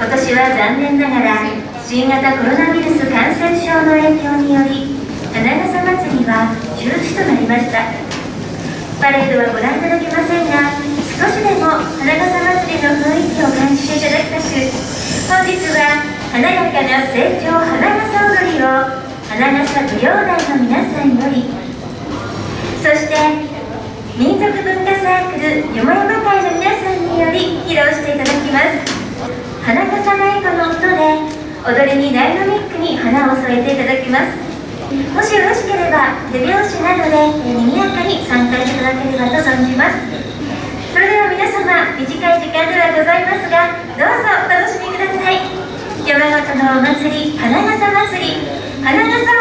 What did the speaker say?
今年は残念ながら新型コロナウイルス感染症の影響により花笠祭りは中止となりました。パレードはご覧いただけませんが少しでも花笠祭りの雰囲気を感じていただきたく本日は華やかな成長花笠踊りを花笠舞踊団の皆さんよりそして民族文化サークルよもやま会の皆さんにより披露していただきます。花笠太鼓の音で踊りにダイナミックに花を添えていただきます。もしよろしければ手拍子などで賑やかに参加いただければと存じます。それでは皆様短い時間ではございますがどうぞお楽しみください。山形のお祭り花笠祭り。花笠